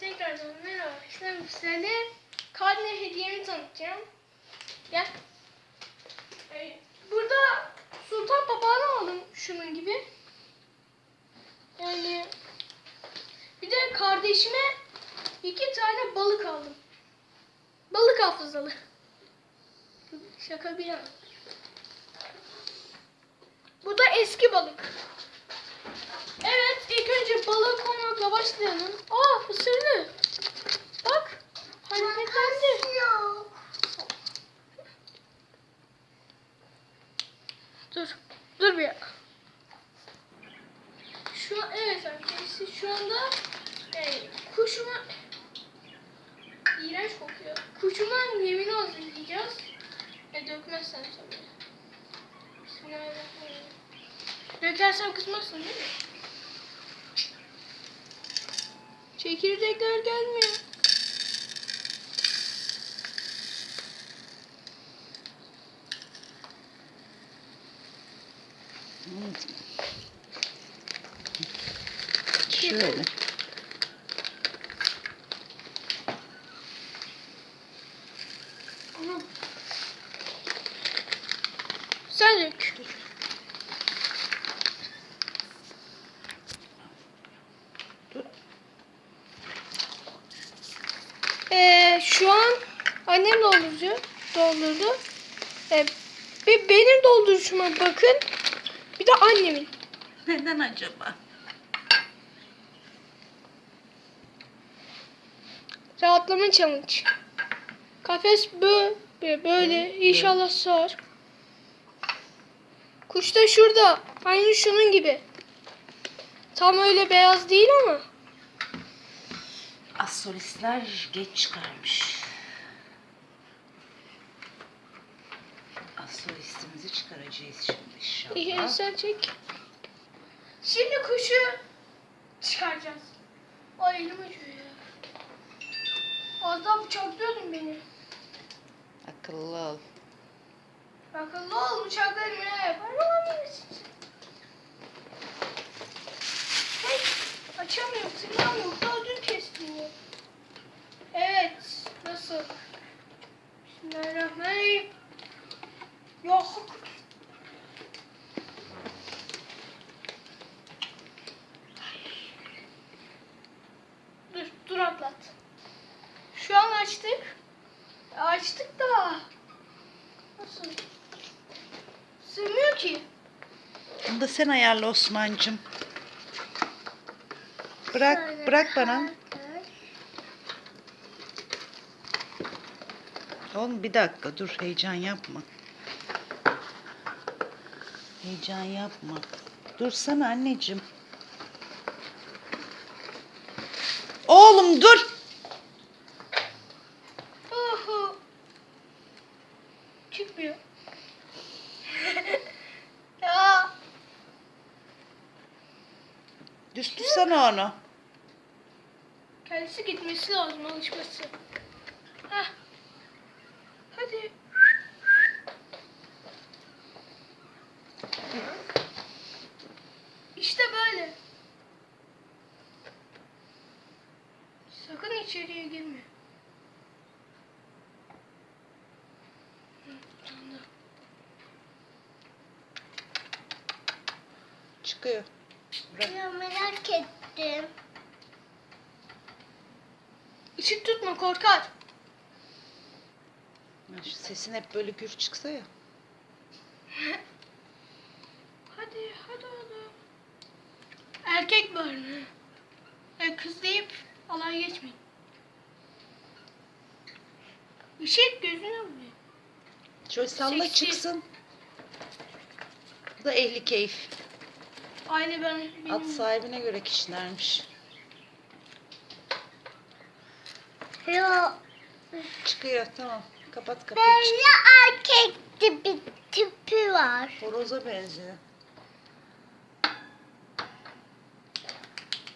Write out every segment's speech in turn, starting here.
tekrardan merhaba. Şimdi size karne hediyemi tanıtacağım. Gel. Ee, Burada sultan papağanı aldım şunun gibi. Yani bir de kardeşime iki tane balık aldım. Balık hafızalı. Şaka bir yana. Bu da eski balık. Başlayalım. Aa, ısırdı. Bak, hareketlendi. Dur, dur bir dakika. Şu evet arkadaşlar, şu anda e, kuşuma iğrenç kokuyor. Kuşuma yemini hazırlayacağız. E, dökmezsen tabii. Bismillahirrahmanirrahim. Dökersen kızmazsın değil mi? Çekirdekler gelmiyor. Şöyle. Aha. Sen dök. Dur. Ee, şu an annem dolduruyor. Doldurdu. Ee, bir benim dolduruşuma bakın. Bir de annemin. Neden acaba? Rahatlama challenge. Kafes böyle, böyle inşallah sığar. Kuş da şurada. Aynı şunun gibi. Tam öyle beyaz değil ama. Asolistler geç çıkarmış. Asolistimizi çıkaracağız şimdi İyi inşallah. sen çek. Şimdi kuşu çıkaracağız. Ay elim acıyor ya. Az daha bıçaklıyordun beni. Akıllı ol. Akıllı ol bıçaklarım ne yapar. Hey açamıyorum tırnağım yok daha dün kestim ya. Evet nasıl? Bismillahirrahmanirrahim. Yok. Dur, dur atlat. Şu an açtık. Açtık da. Nasıl? Sığmıyor ki. Da sen ayarla Osman'cığım. Bırak, bırak bana. Oğlum bir dakika dur heyecan yapma. Heyecan yapma. Dursana anneciğim. Oğlum dur. Düz tutsana onu. Kendisi gitmesi lazım alışması. Heh. Hadi. İşte böyle. Sakın içeriye girme. Çıkıyor. Bırak. Ya merak ettim. Işık tutma korkar. Ya şu sesin hep böyle gür çıksa ya. Hadi hadi hadi. Erkek var mı? E, kız deyip alay geçmeyin. Işık gözüne vuruyor. Şöyle salla Seksi. çıksın. Bu da ehli keyif. Aynı ben benim. At sahibine göre kişilermiş. Ya Çıkıyor tamam. Kapat kapıyı. böyle Çık. erkek tipi, tipi var. Horoza benziyor.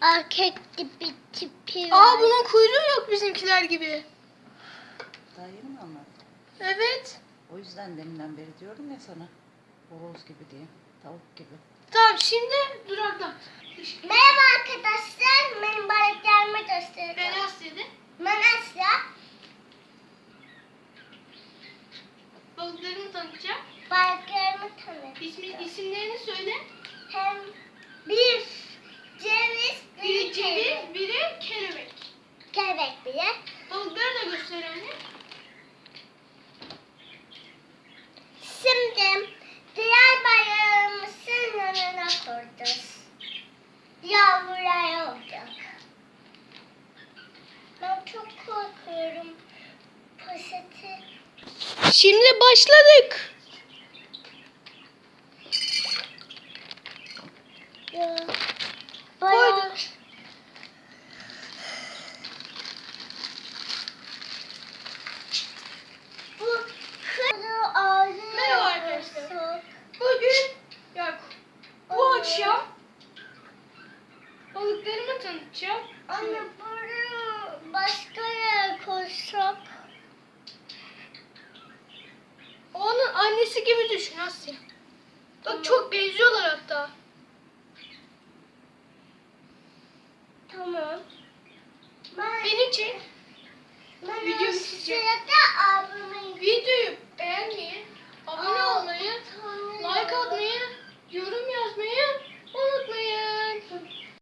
Erkek tipi tipi var. Aa bunun kuyruğu yok bizimkiler gibi. Daha yeni mi anlattın? Evet. O yüzden deminden beri diyorum ya sana. Horoz gibi diye. Tavuk gibi. Tamam şimdi duraktan. Merhaba arkadaşlar. Benim balıklarımı göstereceğim. Ben Asya'da. Ben Asya. Şimdi başladık. Ya. düşün Asya. Bak tamam. çok benziyorlar hatta. Tamam. Ben, Beni çek. Ben Videoyu çek. Videoyu beğenmeyi, abone olmayı, like atmayı, yorum yazmayı